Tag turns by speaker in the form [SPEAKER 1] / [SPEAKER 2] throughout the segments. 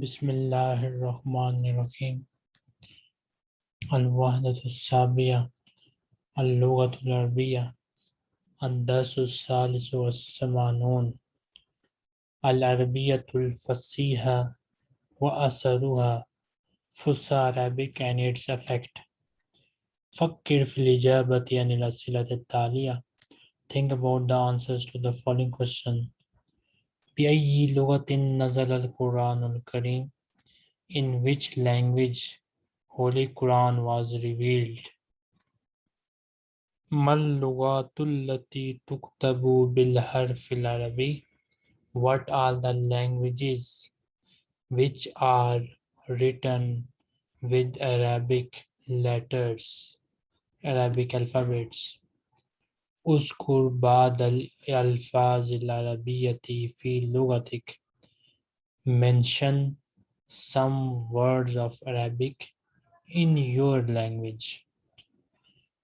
[SPEAKER 1] بسم اللہ الرحمن الرحیم. الوحدت الصابیہ اللغت العربیہ، الدرس الثالث والثمانون العربیت الفصیح و اثروہا فسا عربک and its effect. فکر فی الاجابت یعنی الاسئلت التالیہ. Think about the answers to the following بأي لغة نزل القرآن الكريم In which language Holy Quran was revealed ما اللغات التي تكتب بالحرف العربي What are the languages which are written with Arabic letters, Arabic alphabets. اذكر بعض الألفاظ العربية في لغتك. Mention some words of Arabic in your language.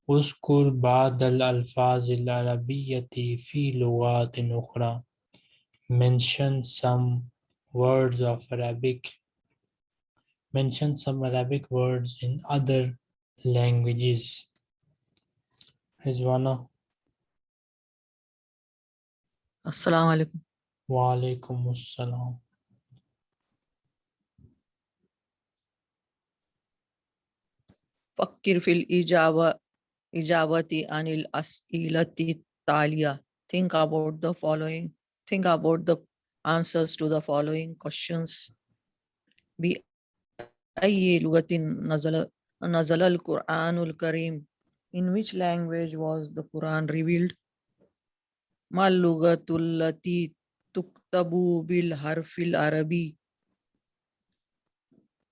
[SPEAKER 1] اذكر بعض الألفاظ العربية في لغات أخرى. Mention some words of Arabic. Mention some Arabic words in other languages. Rizwana.
[SPEAKER 2] السلام عليكم
[SPEAKER 1] Wa alaikum assalam.
[SPEAKER 2] فكر في الإجابة إجابة عن الأسئلة التالية think about the following think about the answers to the following questions بأي لغة نزل نزل القرآن الكريم in which language was the Quran revealed ملغت التی تکتبو بالحرف العربی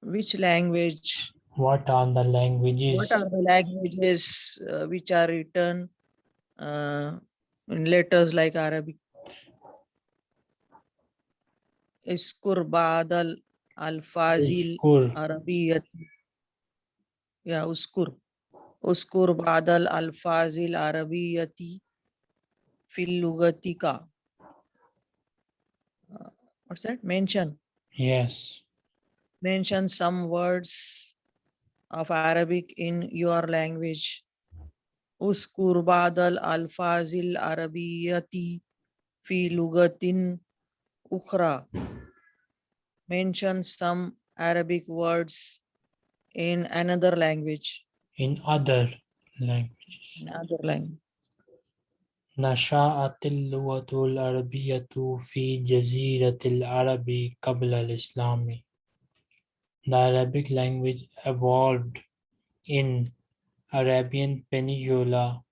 [SPEAKER 2] which language?
[SPEAKER 1] What are the languages?
[SPEAKER 2] What are the languages uh, which are written عربیگویج وٹ آرگویج لائک عربی اسکر
[SPEAKER 1] بادل
[SPEAKER 2] الفاظل عربی یا اسکر اسکر بادل الفاظل عربی Filugatika. Uh, what's that? Mention.
[SPEAKER 1] Yes.
[SPEAKER 2] Mention some words of Arabic in your language. Uskur badal alfazil arabiyati fi lugatin ukhra. Mention some Arabic words in another language.
[SPEAKER 1] In other languages.
[SPEAKER 2] In other language.
[SPEAKER 1] نشأت اللغة العربية في جزيرة العرب قبل الإسلام. The Arabic language evolved in Arabian Peninsula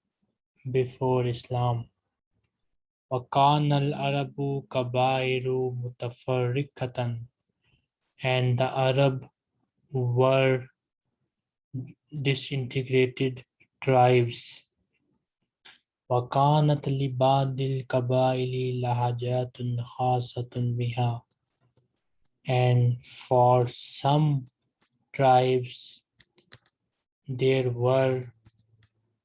[SPEAKER 1] before Islam. وكان العرب قبائل متفرقة and the Arab were disintegrated tribes. وكانت لبعض القبائل لهجات خاصة بها and for some tribes there were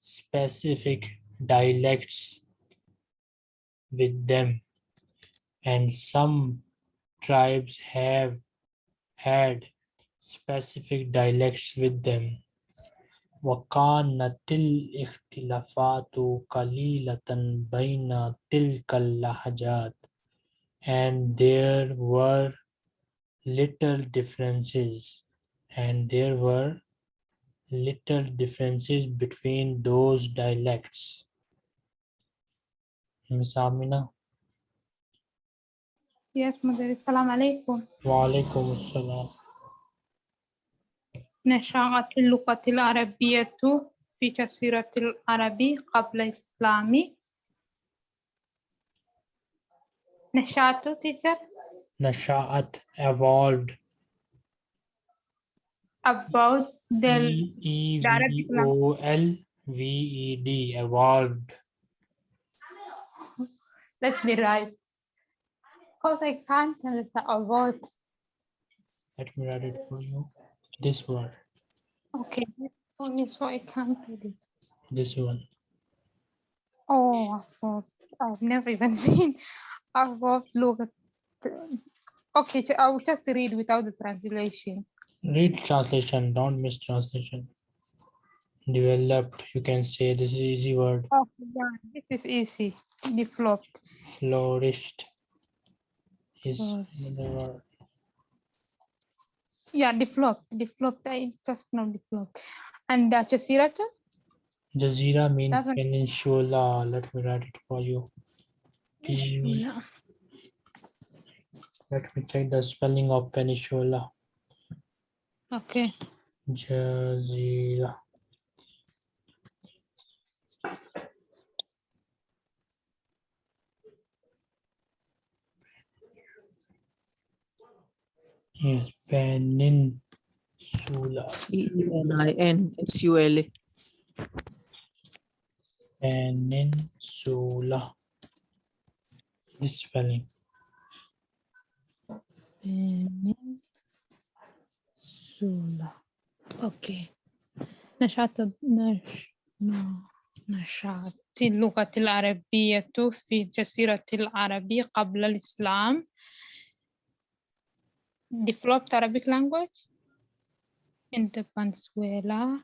[SPEAKER 1] specific dialects with them and some tribes have had specific dialects with them وكانت الاختلافات قليلة بين تلك اللهجات and there were little differences and there were little differences between those dialects. Miss Amina.
[SPEAKER 3] Yes, Mother. Assalamu alaikum.
[SPEAKER 1] Wa alaikum assalam.
[SPEAKER 3] نشأت اللغة العربية في جزيرة العرب قبل الإسلام. نشأت teacher
[SPEAKER 1] Nasha'at evolved.
[SPEAKER 3] about the
[SPEAKER 1] E
[SPEAKER 3] Arabic
[SPEAKER 1] V O L V E D evolved.
[SPEAKER 3] let me write because I can't tell the about
[SPEAKER 1] Let me write it for you. This one.
[SPEAKER 3] okay only so I can't read it.
[SPEAKER 1] This one.
[SPEAKER 3] Oh, I I've never even seen. I've looked Okay, I will just read without the translation.
[SPEAKER 1] Read translation, don't miss translation. Developed, you can say this is easy word.
[SPEAKER 3] Okay, yeah, this is easy. Developed.
[SPEAKER 1] Flourished is
[SPEAKER 3] Yes.
[SPEAKER 1] another word.
[SPEAKER 3] Yeah, developed. Developed. I just know developed. And uh, the Jasirata?
[SPEAKER 1] Jazeera means
[SPEAKER 3] That's what-
[SPEAKER 1] peninsula. Let me write it for you.
[SPEAKER 3] Yeah.
[SPEAKER 1] Let me check the spelling of peninsula.
[SPEAKER 3] Okay.
[SPEAKER 1] Jazeera. Yes, peninsula.
[SPEAKER 2] E-N-I-N, S-U-L-A.
[SPEAKER 1] Peninsula. This spelling.
[SPEAKER 3] Peninsula. Okay. نشأت نش... نشأت اللغة العربية في الجزيرة العربية قبل الإسلام developed Arabic language in the Venezuela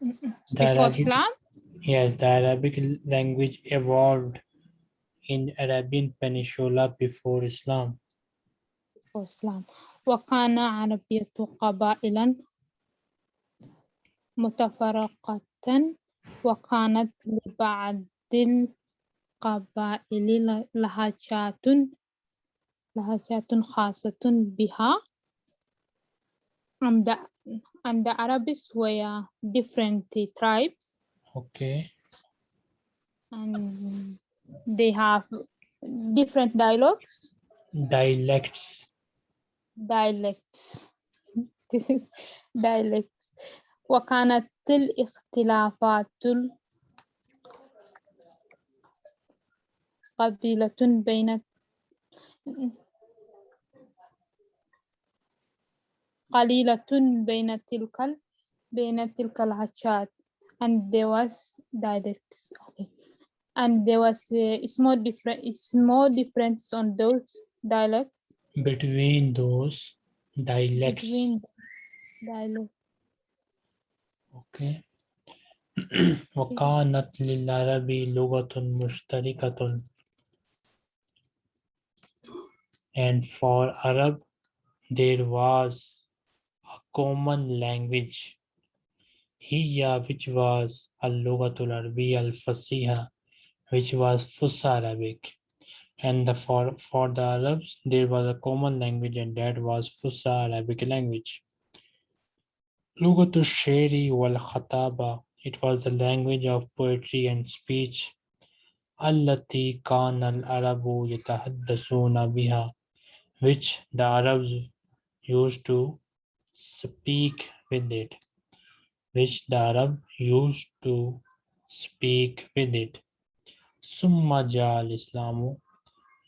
[SPEAKER 1] The
[SPEAKER 3] before
[SPEAKER 1] Arabic-
[SPEAKER 3] Islam
[SPEAKER 1] Yes, the Arabic l- language evolved in Arabian Peninsula before Islam.
[SPEAKER 3] before Islam وكان عربية قبائلا متفرقة وكانت لبعض القبائل ل- لهجات لهجات خاصة بها and the, and the Arabs were different tribes
[SPEAKER 1] Okay.
[SPEAKER 3] and they have different dialogues
[SPEAKER 1] Dialects.
[SPEAKER 3] dialects this is dialects وكانت الاختلافات قبيلة بين قليلة بين تلك ال- بين تلك الهجات and there was dialects okay and there was a small different small difference on those dialects
[SPEAKER 1] Between those dialects.
[SPEAKER 3] between dialects
[SPEAKER 1] Okay. وكانت للعرب لغة مشتركة and for Arab, there was a common language, Hiya, which was Al-Lughatul Arabi Al-Fasiha, which was Fusa Arabic. And the, for, for the Arabs, there was a common language and that was Fusa Arabic language. Lughatul Sheri wal Khataba, it was the language of poetry and speech. Allati kana al-Arabu yatahaddasuna biha which the Arabs used to speak with it which the Arab used to speak with it ثم جاء الإسلام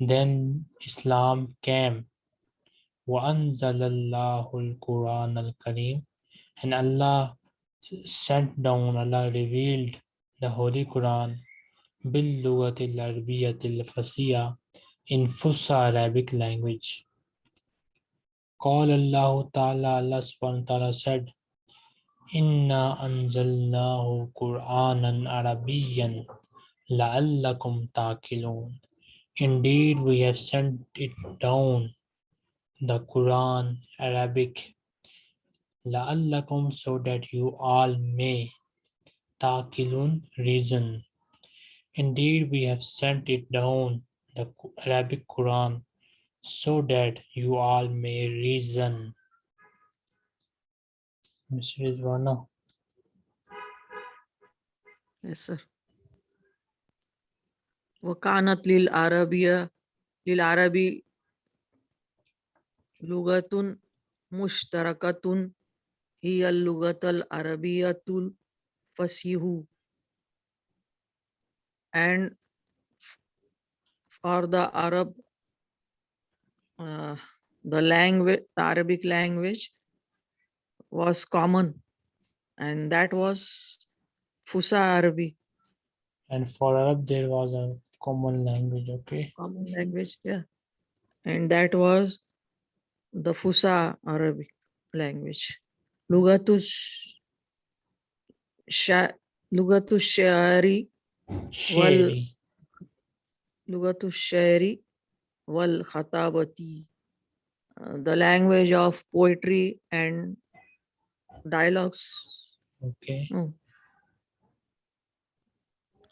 [SPEAKER 1] then Islam came وأنزل الله القرآن الكريم and Allah sent down, Allah revealed the Holy Quran باللغة العربية الفصيحة in Fusa Arabic language. Call Allah Ta'ala, Allah subhanahu ta'ala said, Inna anzalnahu Qur'anan Arabiyan la'allakum taqilun. Indeed, we have sent it down, the Quran, Arabic, la'allakum, so that you all may, taqilun, reason. Indeed, we have sent it down, the Qu- Arabic Quran so that you all may reason. Mr. Rizwana,
[SPEAKER 2] Yes, sir. وكانت للعربية للعربي لغة مشتركة هي اللغة العربية الفصيح and for the Arab uh, the language the Arabic language was common and that was Fusa Arabic
[SPEAKER 1] and for Arab there was a common language, okay?
[SPEAKER 2] common language yeah and that was the Fusa Arabic language. Lugatush Sha Lugatu Shari
[SPEAKER 1] Sheri.
[SPEAKER 2] Lugatu Shari wal Khatabati. The language of poetry and dialogues.
[SPEAKER 1] Okay.
[SPEAKER 2] No.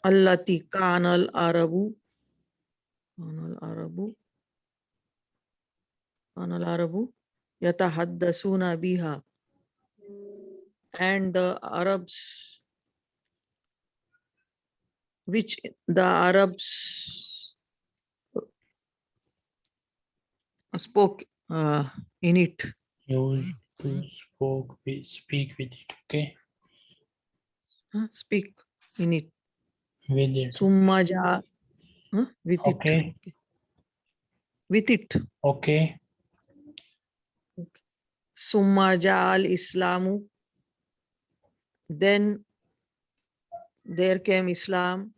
[SPEAKER 2] Allati kanal arabu. Kanal arabu. Kanal arabu. Yatahaddasuna biha. And the Arabs, which the Arabs spoke uh, in it.
[SPEAKER 1] To spoke with, speak with it. Okay.
[SPEAKER 2] huh, Speak in it.
[SPEAKER 1] With it.
[SPEAKER 2] Summa ja, huh, with it.
[SPEAKER 1] Okay.
[SPEAKER 2] With it.
[SPEAKER 1] Okay.
[SPEAKER 2] Summa ja'al Islamu. Then there came Islam.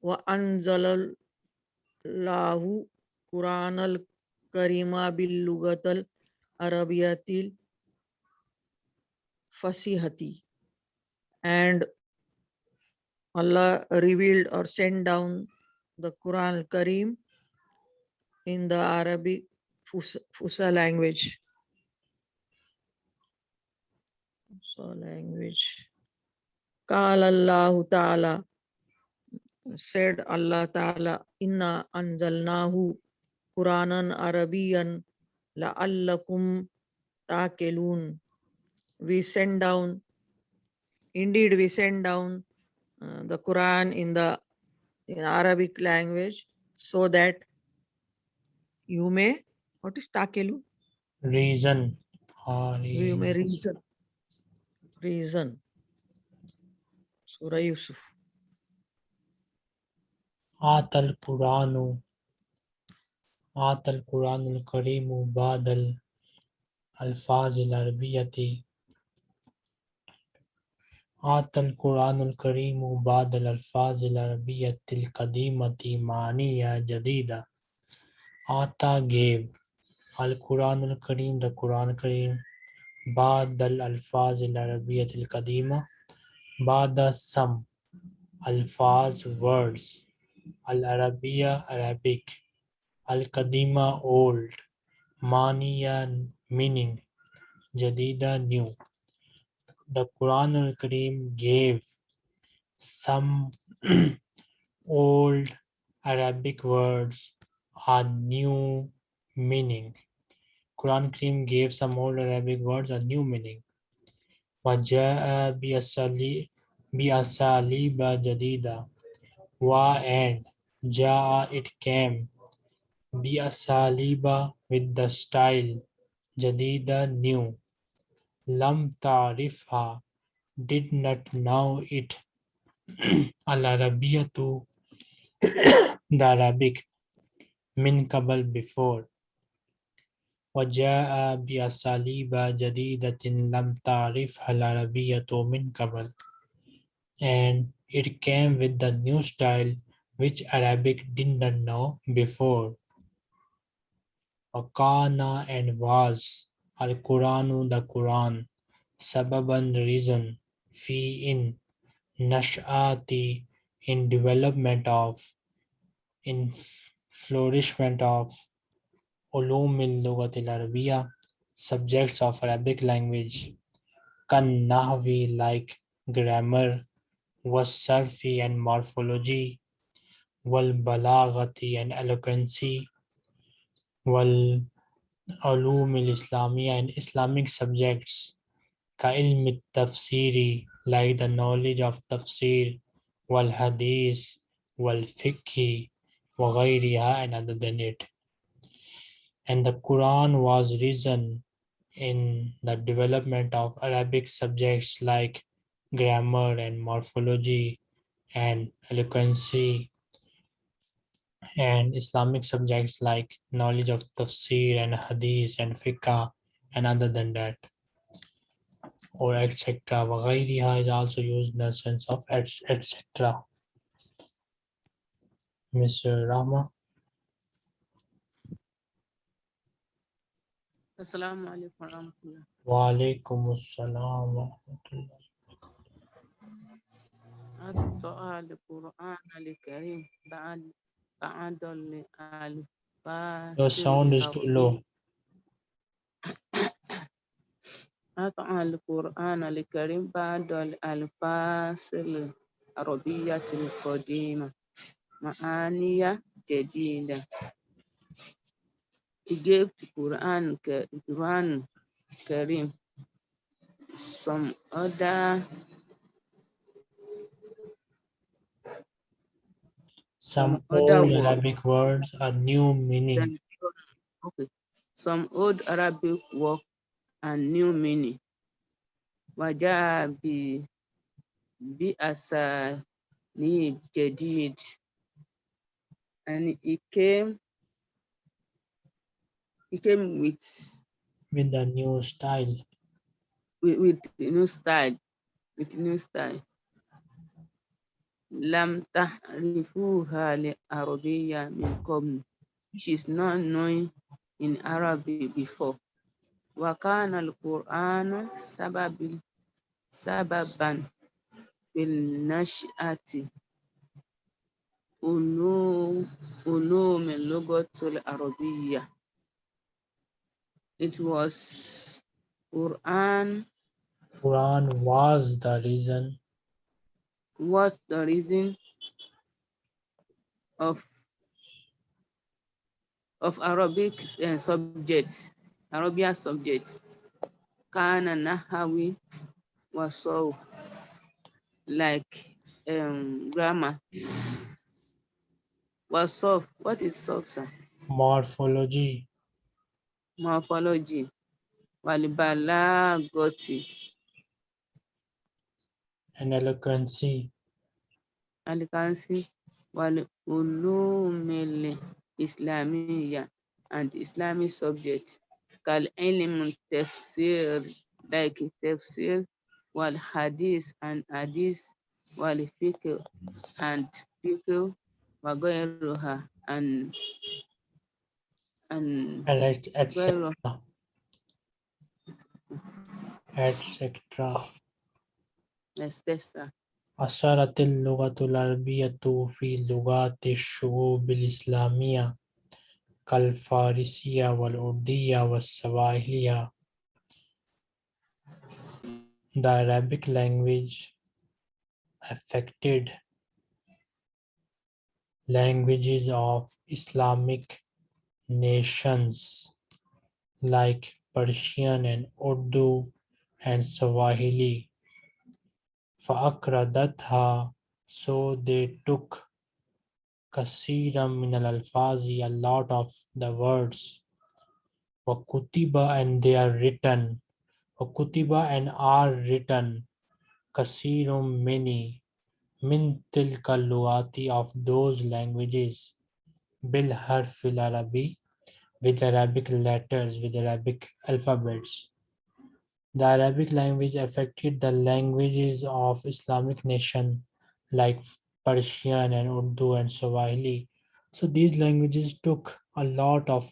[SPEAKER 2] Wa anzalallahu Quran al Karima bil lugatal Arabiyatil Fasihati. And Allah revealed or sent down the Quran Karim in the Arabic Fusa, language. Fusa language. Qala Allahu Ta'ala said Allah Ta'ala Inna anzalnahu Quranan Arabian la'allakum ta'kelun. We send down, indeed we send down uh, the Quran in the in Arabic language so that you may, what is ta'kelun?
[SPEAKER 1] Reason.
[SPEAKER 2] Oh, You may reason. Reason. Surah Yusuf.
[SPEAKER 1] Atal Quranu آت القرآن الکریم بعد الفاظ العربیتی آت القرآن الکریم بعد الفاظ العربیت القدیمتی معنی جدیدہ. آتا گیو القرآن الکریم دا قرآن کریم. بعد الفاظ العربیت القدیمہ. بعد سم. الفاظ ورڈز العربیہ عربک القديمة old مانية meaning جديدة new the Quran al-Kareem gave some old Arabic words a new meaning. Quran Kareem gave some old Arabic words a new meaning. وَجَاءَ بِأَسَالِيبَ بِأَسَالِيبَ جَدِيدَةٍ Wa and Jaa it came بِأَسَالِيبَ with the style Jadida new Lam ta'rifha did not know it al arabiyatu the Arabic min qabl before وجاء بأساليب جديدة لم تعرفها العربية من قبل and it came with the new style which Arabic did not know before Wakana and was Al Quranu the Quran Sababan reason Fi in Nash'ati in development of in flourishment of Ulumil Lugatil Arabiya subjects of Arabic language. Kan Nahwi like grammar was Sarfi and morphology. Wal Balagati and eloquency wal علوم الإسلامية and Islamic subjects كعلم التفسير like the knowledge of tafsir والحديث والفقه وغيرها and other than it. And the Quran was risen in the development of Arabic subjects like grammar and morphology and eloquency and Islamic subjects like knowledge of tafsir and hadith and fiqh and other than that or etc. وغيرها is also used in the sense of et- etc. Mr. Rama.
[SPEAKER 4] السلام عليكم ورحمة الله
[SPEAKER 1] وعليكم السلام ورحمة الله
[SPEAKER 4] أقرأ القرآن الكريم بعد بعد الألفاظ
[SPEAKER 1] Your sound is too low.
[SPEAKER 4] أقرأ القرآن الكريم بعد الألفاظ العربية القديمة معاني جديدة He gave the Quran, Ka- Quran Karim some other
[SPEAKER 1] Some, old Arabic words a new meaning.
[SPEAKER 4] Okay. Some old Arabic word and new meaning. Wajabi bi asa ni jadid. And it came it came with
[SPEAKER 1] with a new style.
[SPEAKER 4] With, with new style. With new style. لم تعرفوها لعربية من قبل which is not known in Arabic before وكان القرآن سبب سببا في النشأة علوم علوم اللغة العربية It was Quran
[SPEAKER 1] Quran was the reason
[SPEAKER 4] was the reason of of Arabic uh, subjects, Arabian subjects. Kana Nahawi was so like um, grammar. Was soft. What is soft, sir?
[SPEAKER 1] morphology,
[SPEAKER 4] Morphology. Walibalagoti.
[SPEAKER 1] and eloquency,
[SPEAKER 4] Alikansi. Wal ulumil Islamiyya and Islamic subjects. Kal ilm tafsir like tafsir wal hadith and hadith wal fiqh and fiqh wa ghayruha and and
[SPEAKER 1] and et- etc.
[SPEAKER 4] غيرها.
[SPEAKER 1] etc.
[SPEAKER 4] etc.
[SPEAKER 1] أثرت اللغة العربية في لغات الشعوب الإسلامية كالفارسية والأردية والسواحلية. The Arabic language affected languages of Islamic nations like Persian and Urdu and Swahili. فأكردتها so they took كثيرا من الألفاظ a lot of the words وكتب and they are written وكتب and are written كثير many من تلك اللغات of those languages بالحرف العربي with Arabic letters with Arabic alphabets the Arabic language affected the languages of Islamic nation like Persian and Urdu and Swahili. So these languages took a lot of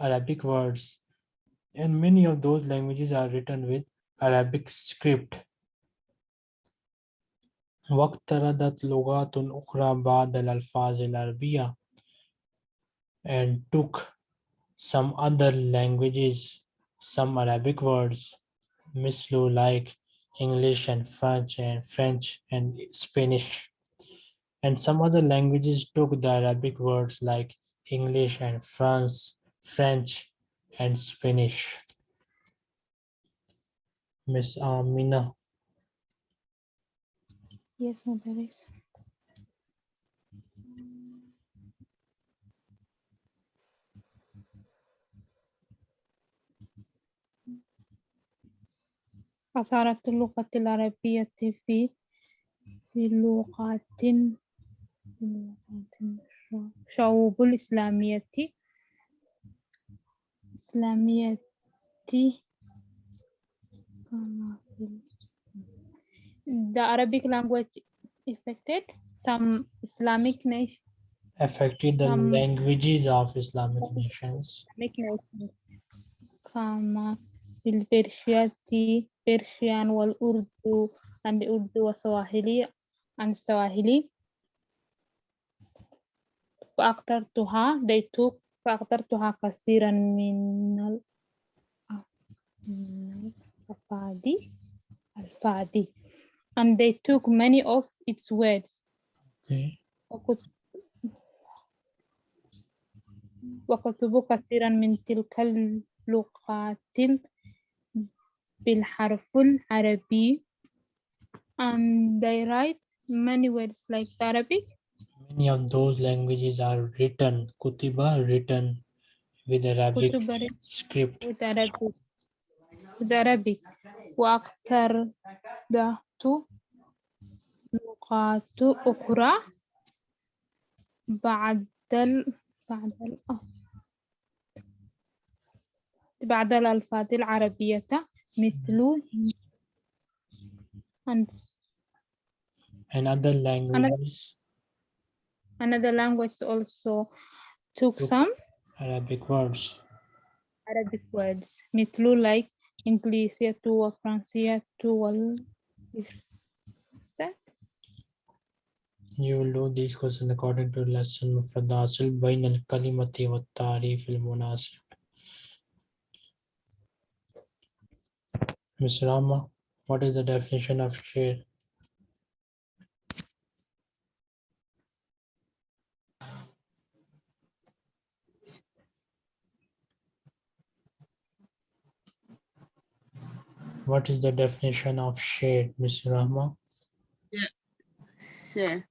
[SPEAKER 1] Arabic words and many of those languages are written with Arabic script. واقترضت لغات أخرى بعد الألفاظ العربية and took some other languages, some Arabic words mislu like English and French and French and Spanish. And some other languages took the Arabic words like English and France, French and Spanish. Miss Amina.
[SPEAKER 3] Yes, Mudaris. أثارت اللغة العربية في في لغات في لغات شعوب الإسلامية إسلامية كما في The Arabic language affected some Islamic nation
[SPEAKER 1] affected the
[SPEAKER 3] Um,
[SPEAKER 1] languages of Islamic nations
[SPEAKER 3] Islamic nations كما بالبرشية Persian والأردو and Urdu وسواحلي and Swahili فأقدرتها they took فأقدرتها كثيرا من ال- من الأفادي الفادي and they took many of its words
[SPEAKER 1] Okay.
[SPEAKER 3] وكت- وكتبوا كثيرا من تلك اللغات بالحرف العربي and they write many words like Arabic
[SPEAKER 1] Many of those languages are written, kutiba written with Arabic
[SPEAKER 3] كتب
[SPEAKER 1] script.
[SPEAKER 3] with Arabic with Arabic وأكثر ذات لغات أخرى بعد ال بعد ال بعد الألفاظ العربية مثل and
[SPEAKER 1] And other languages,
[SPEAKER 3] another language also took
[SPEAKER 1] Took.
[SPEAKER 3] some
[SPEAKER 1] Arabic words.
[SPEAKER 3] Arabic words مثل like إنجليزية وفرنسية وال What's that?
[SPEAKER 1] You will do these questions according to lesson مفرد حاصل بين الكلمة والتعريف المناسب. Ms. Rama, what is the definition of share? What is the definition of share, Ms. Rahma?
[SPEAKER 4] Yeah, share.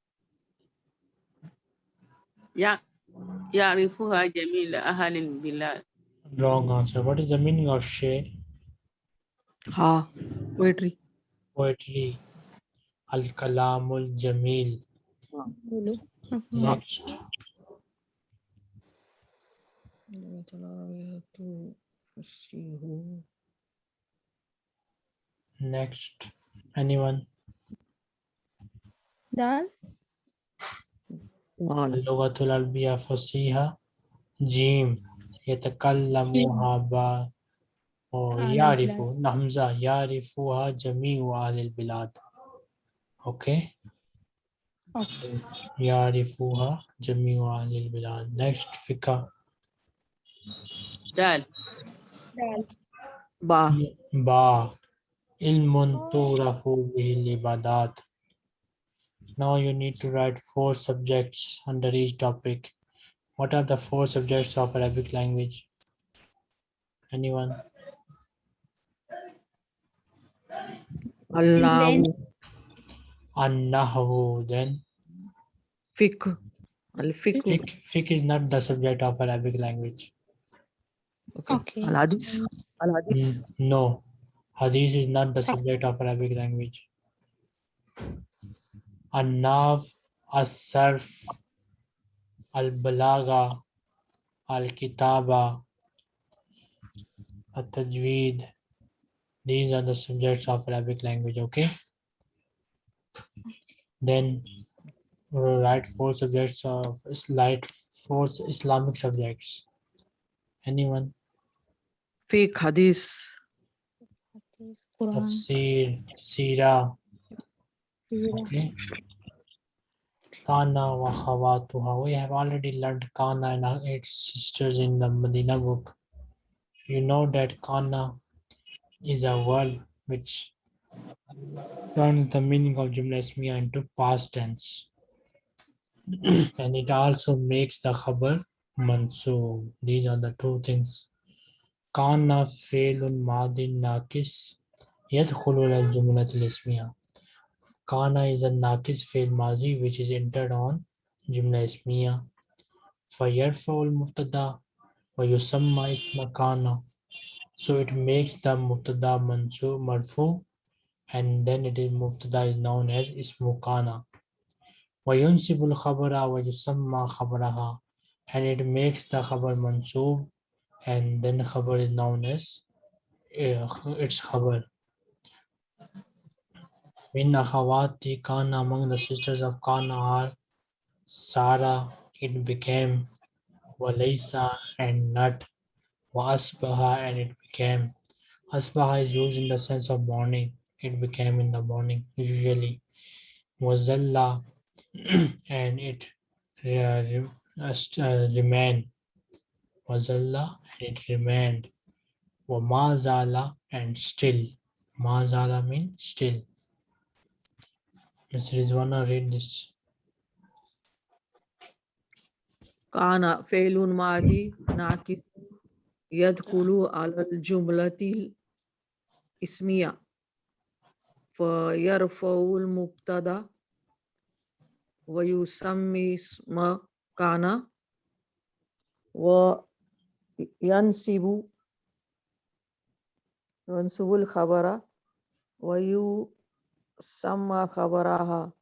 [SPEAKER 4] Yeah, yeah, Jamil Ahalin Bilal.
[SPEAKER 1] Wrong answer. What is the meaning of share?
[SPEAKER 2] ہاں
[SPEAKER 1] پوئٹری پوئٹری الکلام الجمیل نیکسٹ اینی ون
[SPEAKER 3] دال
[SPEAKER 1] لغت العربیہ فصیحہ جیم یتکلموها با
[SPEAKER 3] أهل
[SPEAKER 1] يعرف
[SPEAKER 3] البلاد.
[SPEAKER 1] نحمزة يعرفها جميع أهل البلاد okay
[SPEAKER 3] أوكي
[SPEAKER 1] يعرفها جميع أهل البلاد next فكرة
[SPEAKER 4] دال
[SPEAKER 3] دال
[SPEAKER 2] Ba.
[SPEAKER 1] با علم تعرف به العبادات now you need to write four subjects under each topic what are the four subjects of Arabic language anyone
[SPEAKER 2] Allahu.
[SPEAKER 1] An-Nahwu then
[SPEAKER 2] Fiqh. Al fiqh.
[SPEAKER 1] fiqh, fiqh is not the subject of Arabic language
[SPEAKER 2] Okay.
[SPEAKER 3] Okay.
[SPEAKER 2] Al hadith. Al hadith.
[SPEAKER 1] Mm, no hadith is not the subject of Arabic language An-Nav As-Sarf Al-Balagha Al-Kitaba At-Tajweed these are the subjects of Arabic language okay then write four subjects of write four Islamic subjects anyone
[SPEAKER 2] Fiqh. Hadith.
[SPEAKER 3] Quran
[SPEAKER 1] Tafsir, Sira. okay. Kana wa khawatuha. We have already learned Kana and its sisters in the Medina book. You know that Kana is a word which turns the meaning of Jumla Ismiya into past tense. and it also makes the khabar so These are the two things. Kana failun madin nakis khulul al-jumlat al-ismiya. Kana is a nakis fail mazi which is entered on jumla ismiya. Fayarfa ul mubtada wa yusamma isma kana. so it makes the mubtada mansub marfu and then it is mubtada is known as ismu kana وينسب الخبر ويسمى خبرها and it makes the khabar mansub and then khabar is known as uh, its khabar Min akhawati kana among the sisters of Kana are Sarah, it became Walaysa and not Asbaha and it became asbaha is used in the sense of morning. It became in the morning usually. Wazalla and it uh, uh, uh remained. Wazalla and it remained. Wamazala and still. Mazala means still. Mr. Rizwana read this.
[SPEAKER 2] Kana failun madi nakif يدخل على الجملة الإسمية. فيرفع المبتدأ ويسمي اسم كان وينسب ينسب الخبر ويسمى خبرها.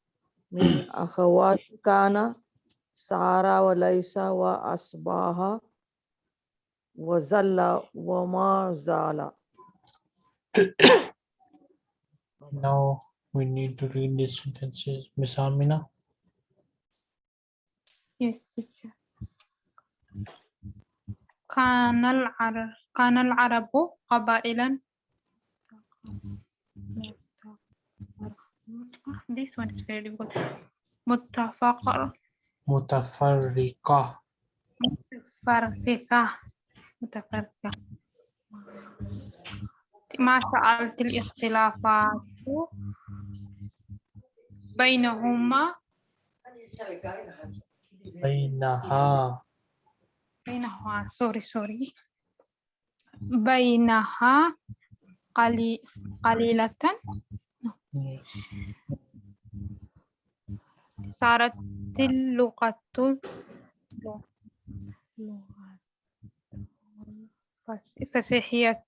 [SPEAKER 2] من أخوات كان سارة وليس وأصباها وزل وما زال
[SPEAKER 1] Now we need to read these sentences. Miss Amina.
[SPEAKER 3] Yes, teacher. كان العرب كان العرب قبائلا This one is very difficult. متفق
[SPEAKER 1] متفرقة
[SPEAKER 3] متفرقة متفرقة. ما سألت الاختلافات بينهما.
[SPEAKER 1] بينها.
[SPEAKER 3] بينها. سوري سوري. بينها قلي قليلة. صارت اللغة. فسيحية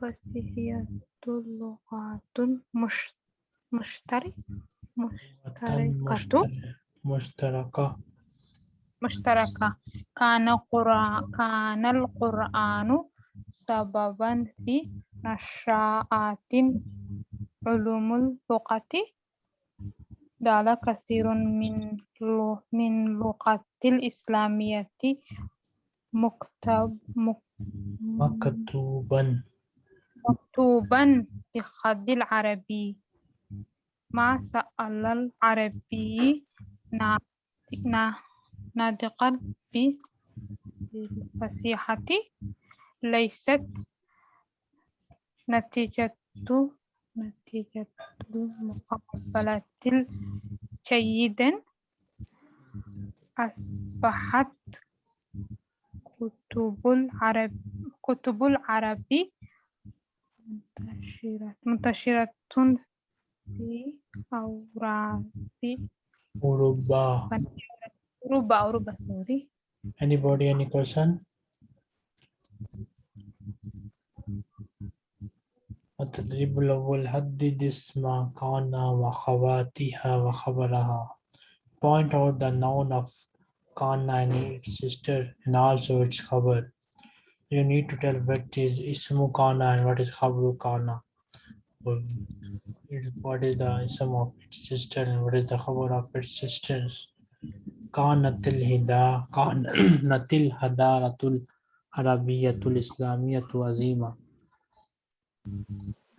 [SPEAKER 3] فسيحية لغات مش مشترك مشتركة.
[SPEAKER 1] مشتركة.
[SPEAKER 3] مشتركة. كان قرآن كان القرآن سببا في نشاءات علوم اللغة. دال كثير من من لغة الإسلامية مكتب مك-
[SPEAKER 1] مكتوبا.
[SPEAKER 3] مكتوبا بخط العربي. ما سأل العربي. نا- نا- ناطقا بالفصيحة ليست نتيجة نتيجة المقابلة جيدا أصبحت كتب العرب كتب العربي منتشرة منتشرة في أوراق
[SPEAKER 1] أوروبا
[SPEAKER 3] أوروبا أوروبا سوري
[SPEAKER 1] Anybody, any question? التدريب الأول حدد اسم كان وخواتها وخبرها Point out the noun of Khan 9 its sister, and also its cover. You need to tell what is Ismu Kana and what is Khabru Kana. What is the Ism of its sister and what is the cover of its sisters. Kanatil Hida, Kanatil Hadaratul Arabiyatul Islamiyatul Azima.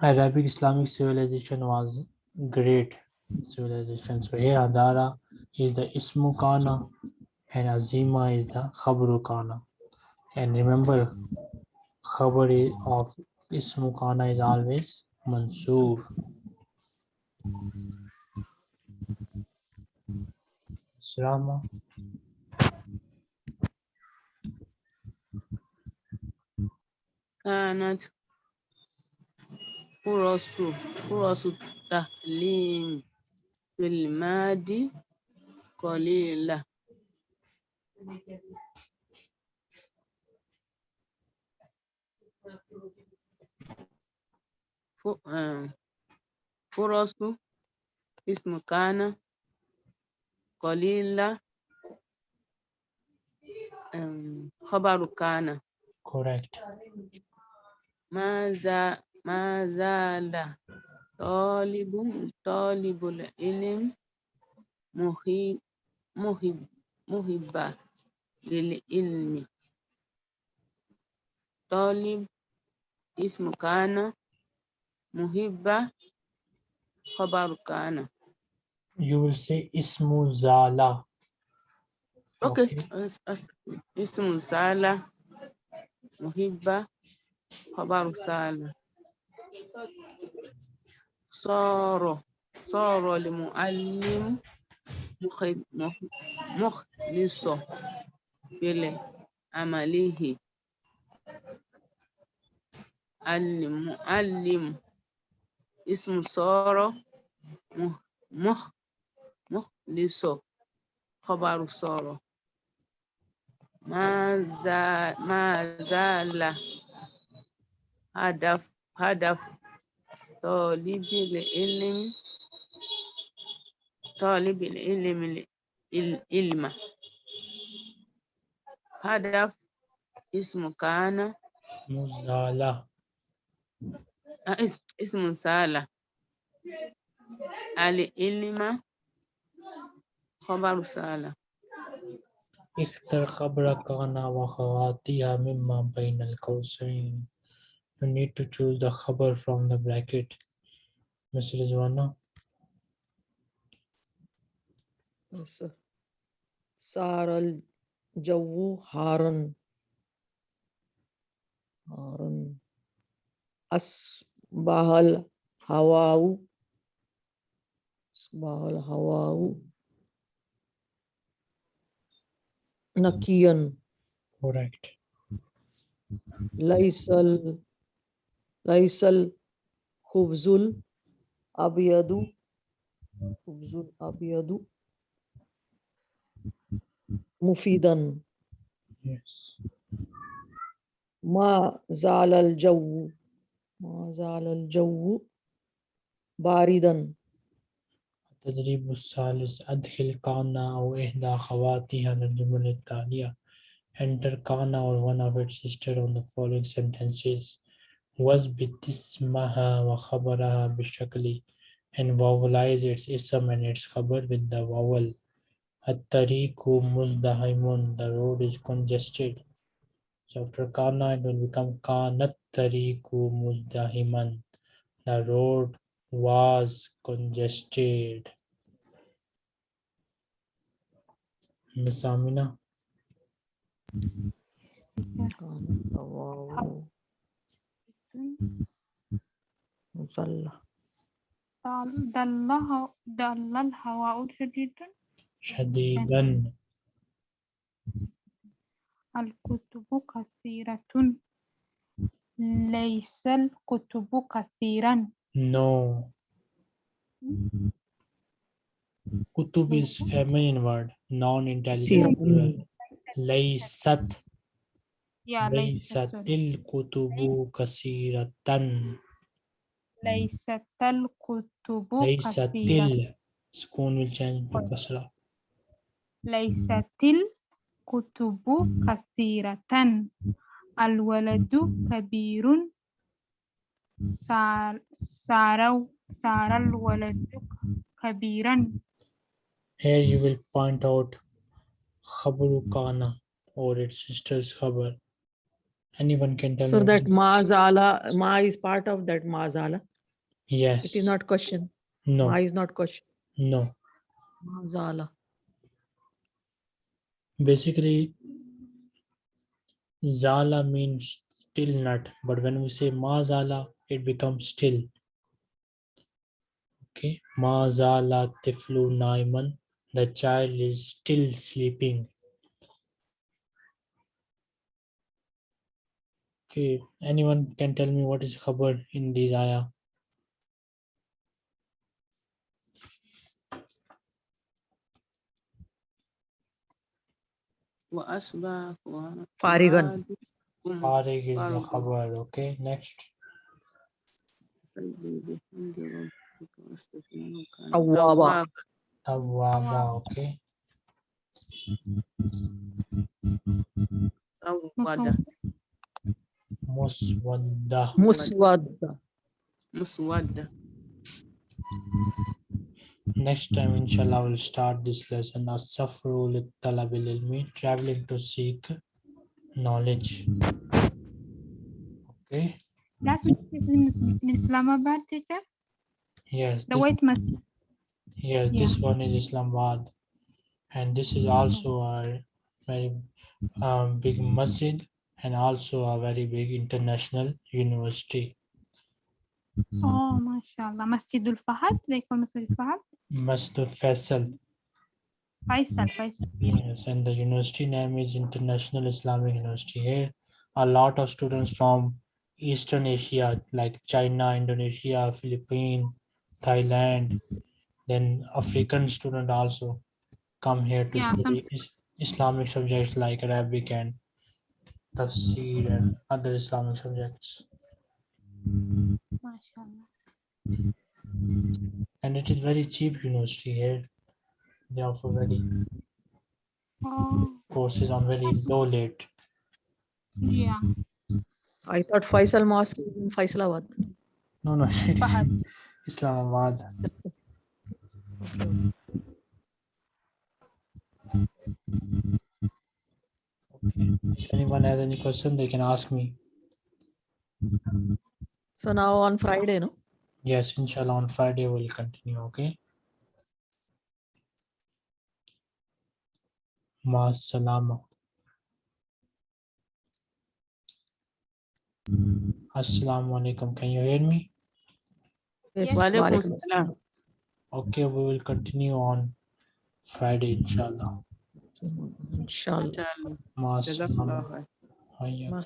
[SPEAKER 1] Arabic Islamic civilization was great civilization. So here Adara is the Ismu Kana and Azima is the Khabru Kana. And remember, Khabar is of Ismu Kana is always Mansur. Salama.
[SPEAKER 4] كانت فرص فرص التعليم في الماضي قليلة ف- آه، فرص اسم كان قليلة آم، خبر كان
[SPEAKER 1] Correct.
[SPEAKER 4] ماذا ما زال طالب طالب العلم محب محب محبا للعلم. طالب اسم كان مهبة خبر كان.
[SPEAKER 1] You will say اسم
[SPEAKER 4] زالة
[SPEAKER 1] Okay,
[SPEAKER 4] okay. اسم زالة مهبة خبر سالة صار صار المعلم مخلص بالعمله المعلم اسم صار مخ مخلص خبر صار ماذا ماذا لا هدف هدف طالب العلم طالب العلم العلم. هدف اسم كان
[SPEAKER 1] zala.
[SPEAKER 4] آه، اس- اسم سالة العلم خبر سالة
[SPEAKER 1] اختر خبر كان وخواتها مما بين القوسين. You need to choose the khabar from the bracket. Miss Rizwana.
[SPEAKER 2] Yes, sir. الجو حارا حارا أصبح الهواء أصبح الهواء نقيا
[SPEAKER 1] Correct.
[SPEAKER 2] ليس ال... ليس الخبز الأبيض خبز الأبيض مفيدا.
[SPEAKER 1] Yes.
[SPEAKER 2] ما زال الجو ما زال الجو باردا.
[SPEAKER 1] التدريب الثالث أدخل كان أو إحدى خواتها للجمل التالية. Enter كان or one of its sister on the following sentences. واثبت اسمها وخبرها بالشكل. And vowelize its ism and its khabar with the vowel. At-tariqu muzdahaimun. The road is congested. So after kana, it will become kanat tariqu muzdahiman. The road was congested. Miss Amina.
[SPEAKER 3] Dalla. Dalla. Dalla. Dalla. شديدا الكتب كثيرة. ليس الكتب كثيرا.
[SPEAKER 1] No. Kutub is feminine word, non-intelligible. plural. ليست.
[SPEAKER 3] ليست
[SPEAKER 1] ليست. الكتب كثيرة.
[SPEAKER 3] ليست الكتب
[SPEAKER 1] ليست
[SPEAKER 3] كثيرة
[SPEAKER 1] ال. سكون will change to كسرة
[SPEAKER 3] ليست الكتب كثيرة الولد كبير صار صار صار الولد كبيرا
[SPEAKER 1] Here you will point out خبر كان or its sister's خبر. Anyone can tell
[SPEAKER 2] So
[SPEAKER 1] me
[SPEAKER 2] that
[SPEAKER 1] what-
[SPEAKER 2] ma zala, ma is part of that ma zala.
[SPEAKER 1] Yes.
[SPEAKER 2] It is not question.
[SPEAKER 1] No.
[SPEAKER 2] Ma is not question.
[SPEAKER 1] No.
[SPEAKER 2] Ma zala.
[SPEAKER 1] Basically, Zala means still not, but when we say Ma Zala, it becomes still. Okay. Ma Zala Tiflu Naiman. The child is still sleeping. Okay. Anyone can tell me what is khabar in these ayah?
[SPEAKER 4] وأصبح فؤاد-
[SPEAKER 2] فارغاً.
[SPEAKER 4] فؤادكم
[SPEAKER 1] Farig is the
[SPEAKER 4] Farg.
[SPEAKER 1] khabar. Okay. Next.
[SPEAKER 4] يسبح بحمد ربك واستغفره كان
[SPEAKER 2] توابا.
[SPEAKER 4] توابا.
[SPEAKER 1] Tawwaba. Okay.
[SPEAKER 4] سود
[SPEAKER 1] Muswadda.
[SPEAKER 2] Muswadda.
[SPEAKER 4] مسودة
[SPEAKER 1] Next time, inshallah, we'll start this lesson. As-safru lit talabil ilmi, traveling to seek knowledge. Okay.
[SPEAKER 3] Last masjid is in, in Islamabad, teacher.
[SPEAKER 1] Yes.
[SPEAKER 3] The
[SPEAKER 1] this-
[SPEAKER 3] white masjid.
[SPEAKER 1] Yes,
[SPEAKER 3] Yeah.
[SPEAKER 1] this one is Islamabad. And this is also a very um, big masjid and also a very big international university.
[SPEAKER 3] Oh, mashallah. Masjidul Fahad. They call Masjid Fahad.
[SPEAKER 1] Masjid Faisal.
[SPEAKER 3] Faisal, Faisal.
[SPEAKER 1] Yes, and the university name is International Islamic University. Here, a lot of students from Eastern Asia, like China, Indonesia, Philippines, Thailand, then African student also come here to
[SPEAKER 3] Yeah,
[SPEAKER 1] study is- Islamic subjects like Arabic and Tafsir and other Islamic subjects.
[SPEAKER 3] Mashallah.
[SPEAKER 1] And it is very cheap university here. They offer very
[SPEAKER 3] Oh,
[SPEAKER 1] courses on very low rate.
[SPEAKER 3] yeah.
[SPEAKER 2] I thought Faisal Mosque is in Faisalabad.
[SPEAKER 1] No, no, it is
[SPEAKER 3] Fahad.
[SPEAKER 1] Islamabad. Okay. If anyone has any question, they can ask me.
[SPEAKER 2] So now on Friday, no?
[SPEAKER 1] Yes, inshallah, on Friday we'll continue, okay? Ma salama. Assalamu alaikum. Can you hear me?
[SPEAKER 2] Yes.
[SPEAKER 4] Wa alaikum
[SPEAKER 2] Walaikum
[SPEAKER 4] salam.
[SPEAKER 1] Okay, we will continue on Friday, inshallah.
[SPEAKER 2] assalam. Inshallah.
[SPEAKER 4] Inshallah.
[SPEAKER 1] Ma